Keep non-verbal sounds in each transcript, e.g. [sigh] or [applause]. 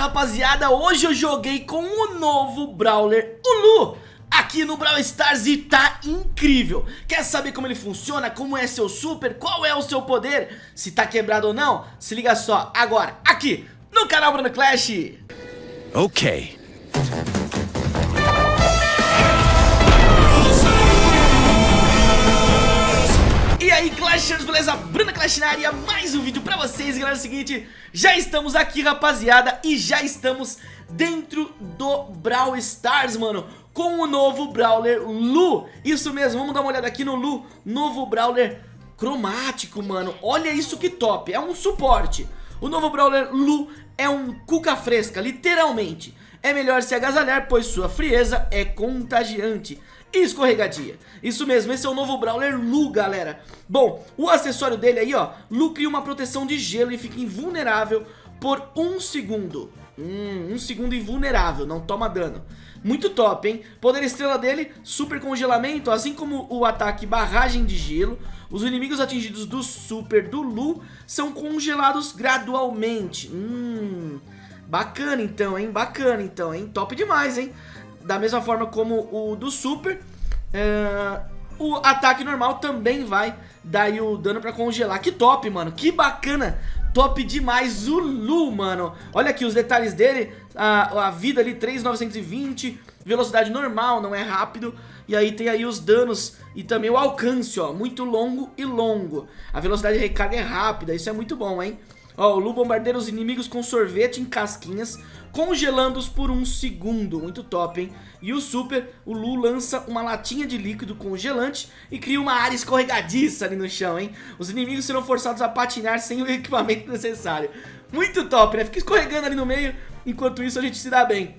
rapaziada, hoje eu joguei com o novo Brawler, o Lu. Aqui no Brawl Stars e tá incrível. Quer saber como ele funciona, como é seu super, qual é o seu poder? Se tá quebrado ou não, se liga só agora, aqui no canal Bruno Clash. Ok Clashers, beleza? Bruna Clash na área, mais um vídeo pra vocês Galera, é o seguinte, já estamos aqui rapaziada E já estamos dentro do Brawl Stars, mano Com o novo Brawler Lu. Isso mesmo, vamos dar uma olhada aqui no Lu Novo Brawler cromático, mano. Olha isso que top, é um suporte. O novo Brawler Lu é um cuca fresca, literalmente. É melhor se agasalhar, pois sua frieza é contagiante escorregadia. Isso mesmo, esse é o novo Brawler Lu, galera. Bom, o acessório dele aí, ó, Lu cria uma proteção de gelo e fica invulnerável por um segundo. Hum, um segundo invulnerável, não toma dano. Muito top, hein? Poder estrela dele, super congelamento, assim como o ataque barragem de gelo. Os inimigos atingidos do super do Lu são congelados gradualmente. Hum, bacana então, hein? Bacana então, hein? Top demais, hein? da mesma forma como o do Super, é, o ataque normal também vai dar o dano pra congelar. Que top, mano, que bacana, top demais o Lu, mano. Olha aqui os detalhes dele, a, a vida ali 3,920, velocidade normal, não é rápido. E aí tem aí os danos e também o alcance, ó, muito longo e longo. A velocidade de recarga é rápida, isso é muito bom, hein. Ó, o Lu bombardeia os inimigos com sorvete em casquinhas, congelando-os por um segundo. Muito top, hein? E o Super, o Lu lança uma latinha de líquido congelante e cria uma área escorregadiça ali no chão, hein? Os inimigos serão forçados a patinar sem o [laughs] equipamento necessário. Muito top, né? Fica escorregando ali no meio, enquanto isso a gente se dá bem.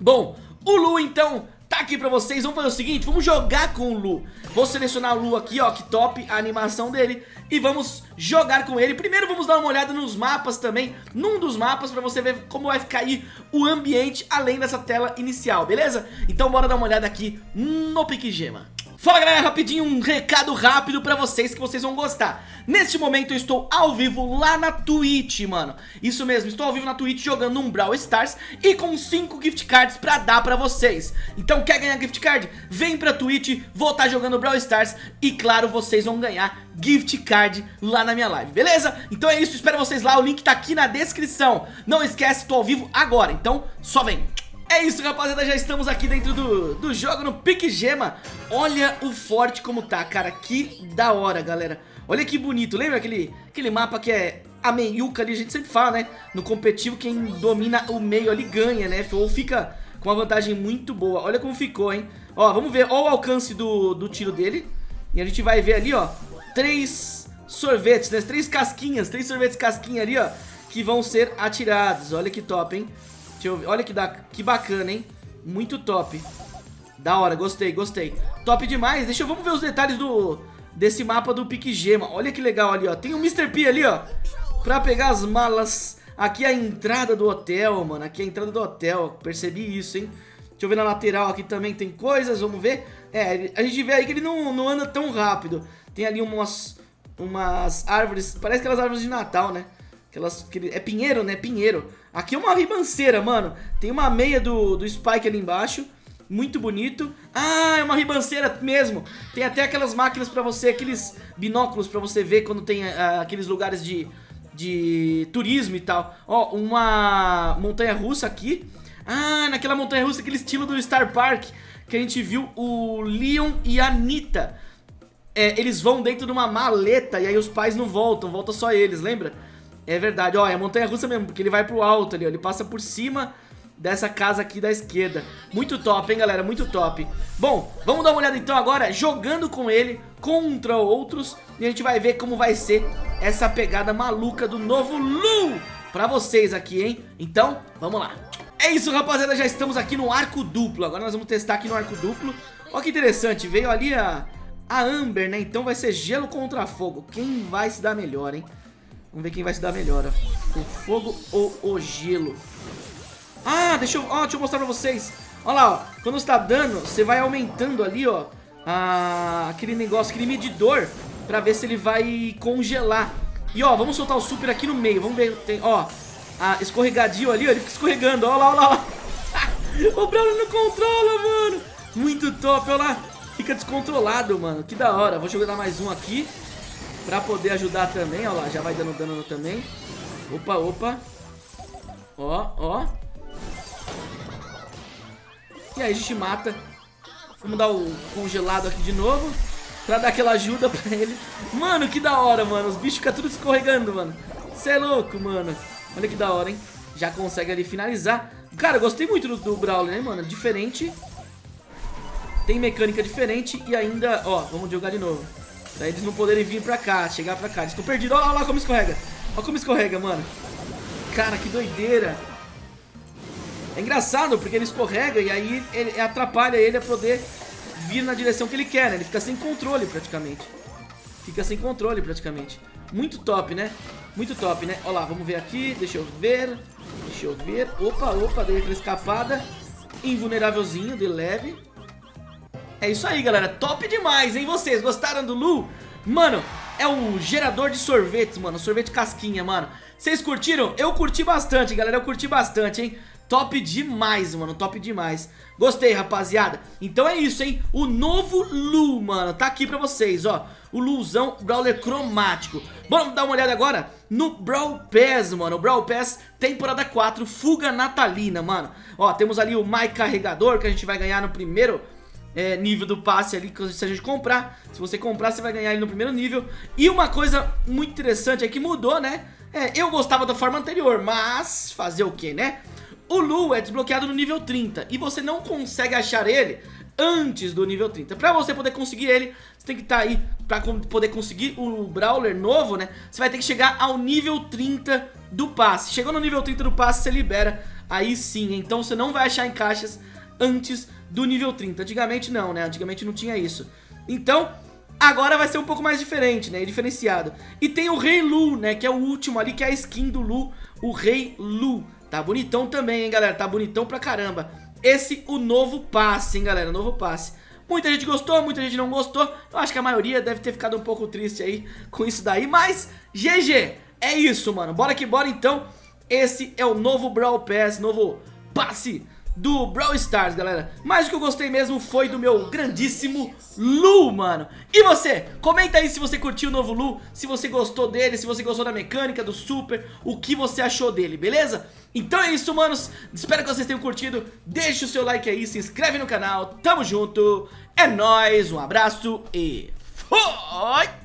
Bom, o Lu então tá aqui pra vocês, vamos fazer o seguinte, vamos jogar com o Lu. Vou selecionar o Lu aqui, ó, que top a animação dele. E vamos jogar com ele. Primeiro vamos dar uma olhada nos mapas também Num dos mapas pra você ver como vai ficar aí o ambiente Além dessa tela inicial, beleza? Então bora dar uma olhada aqui no Pique Gema Fala galera, rapidinho um recado rápido pra vocês que vocês vão gostar. Neste momento eu estou ao vivo lá na Twitch, mano. Isso mesmo, estou ao vivo na Twitch jogando um Brawl Stars E com 5 gift cards pra dar pra vocês. Então quer ganhar gift card? Vem pra Twitch, vou estar tá jogando Brawl Stars E claro, vocês vão ganhar gift card lá na minha live, beleza? Então é isso, espero vocês lá, o link tá aqui na descrição. Não esquece, tô ao vivo agora, então só vem é isso, rapaziada, já estamos aqui dentro do, do jogo no Pique Gema. Olha o forte como tá, cara, que da hora, galera. Olha que bonito, lembra aquele, aquele mapa que é a meiuca ali, a gente sempre fala, né? No competitivo, quem domina o meio ali ganha, né? Ou fica com uma vantagem muito boa. Olha como ficou, hein? Ó, vamos ver, ó o alcance do, do tiro dele. E a gente vai ver ali, ó Três sorvetes, né, três casquinhas Três sorvetes casquinha ali, ó Que vão ser atirados, olha que top, hein Deixa eu ver. Olha que, da... que bacana, hein? Muito top. Da hora, gostei, gostei. Top demais. Deixa eu... Vamos ver os detalhes do... Desse mapa do Pique Gema. Olha que legal ali, ó. Tem o Mr. P ali, ó. Pra pegar as malas. Aqui é a entrada do hotel, mano. Aqui é a entrada do hotel. Percebi isso, hein? Deixa eu ver na lateral aqui também tem coisas. Vamos ver. É, a gente vê aí que ele não, não anda tão rápido. Tem ali umas... Umas árvores. Parece aquelas árvores de Natal, né? Aquelas, aquele, é pinheiro, né? Pinheiro. Aqui é uma ribanceira, mano. Tem uma meia do, do Spike ali embaixo. Muito bonito. Ah, é uma ribanceira mesmo. Tem até aquelas máquinas pra você, aqueles binóculos pra você ver quando tem uh, aqueles lugares de, de turismo e tal. Ó, uma montanha russa aqui. Ah, naquela montanha russa, aquele estilo do Star Park que a gente viu o Leon e a Anitta. É, eles vão dentro de uma maleta e aí os pais não voltam, volta só eles, lembra? É verdade, ó, é montanha russa mesmo, porque ele vai pro alto ali, ó, ele passa por cima dessa casa aqui da esquerda. Muito top, hein, galera, muito top. Bom, vamos dar uma olhada então agora, jogando com ele contra outros, e a gente vai ver como vai ser essa pegada maluca do novo Lu pra vocês aqui, hein. Então, vamos lá. É isso, rapaziada, já estamos aqui no arco duplo, agora nós vamos testar aqui no arco duplo. Olha que interessante, veio ali a, a Amber, né, então vai ser gelo contra fogo. Quem vai se dar melhor, hein? Vamos ver quem vai se dar melhor, ó. O fogo ou o gelo. Ah, deixa eu, ó, deixa eu mostrar pra vocês. Olha lá, ó. Quando está dando, você vai aumentando ali, ó. A, aquele negócio, aquele medidor. Pra ver se ele vai congelar. E ó, vamos soltar o super aqui no meio. Vamos ver, tem, ó. a ali, ó, ele fica escorregando, ó lá, ó lá, ó. [laughs] o Brawler não controla, mano. Muito top, ó lá. Fica descontrolado, mano. Que da hora. Vou jogar mais um aqui pra poder ajudar também, ó lá. Já vai dando dano também. Opa, opa. Ó, ó. E aí a gente mata. Vamos dar o congelado aqui de novo. Pra dar aquela ajuda pra ele. Mano, que da hora, mano. Os bichos ficam tudo escorregando, mano. Você é louco, mano. Olha que da hora, hein? Já consegue ali finalizar. Cara, gostei muito do, do Brawler, né, mano? Diferente. Tem mecânica diferente e ainda... Ó, vamos jogar de novo. Pra eles não poderem vir pra cá, chegar pra cá. Eles estão perdidos. Olha lá como escorrega. Olha como escorrega, mano. Cara, que doideira. É engraçado, porque ele escorrega e aí ele atrapalha ele a poder vir na direção que ele quer, né? Ele fica sem controle praticamente. Fica sem controle praticamente. Muito top, né? Muito top, né? Olha lá, vamos ver aqui. Deixa eu ver. Deixa eu ver. Opa, opa, dei aquela escapada. Invulnerávelzinho, de leve. É isso aí, galera. Top demais, hein? Vocês gostaram do Lu? Mano, é o gerador de sorvetes, mano. Sorvete casquinha, mano. Vocês curtiram? Eu curti bastante, galera. Eu curti bastante, hein? Top demais, mano, top demais Gostei, rapaziada Então é isso, hein, o novo Lu, mano Tá aqui pra vocês, ó O Luzão Brawler cromático Vamos dar uma olhada agora no Brawl Pass, mano O Brawl Pass temporada 4 Fuga natalina, mano Ó, temos ali o My Carregador Que a gente vai ganhar no primeiro é, nível do passe ali Se a gente comprar Se você comprar, você vai ganhar ele no primeiro nível E uma coisa muito interessante é que mudou, né é, eu gostava da forma anterior, mas fazer o que, né? O Lu é desbloqueado no nível 30 e você não consegue achar ele antes do nível 30. Pra você poder conseguir ele, você tem que estar tá aí pra poder conseguir o Brawler novo, né? Você vai ter que chegar ao nível 30 do passe. Chegou no nível 30 do passe, você libera, aí sim. Então você não vai achar em caixas antes do nível 30. Antigamente não, né? Antigamente não tinha isso. Então, agora vai ser um pouco mais diferente, né? Diferenciado. E tem o Rei Lu, né? Que é o último ali, que é a skin do Lu, o Rei Lu. Tá bonitão também, hein, galera? Tá bonitão pra caramba. Esse, o novo passe, hein, galera? Novo passe. Muita gente gostou, muita gente não gostou. Eu acho que a maioria deve ter ficado um pouco triste aí [laughs] com isso daí. Mas, GG, é isso, mano. Bora que bora, então. Esse é o novo Brawl Pass, novo passe do Brawl Stars, galera. Mas o que eu gostei mesmo foi do meu grandíssimo Lu, mano. E você? Comenta aí se você curtiu o novo Lu, se você gostou dele, se você gostou da mecânica, do super, o que você achou dele, beleza? Então é isso, manos. Espero que vocês tenham curtido. Deixe o seu like aí, se inscreve no canal. Tamo junto. É nóis, um abraço e... Foi!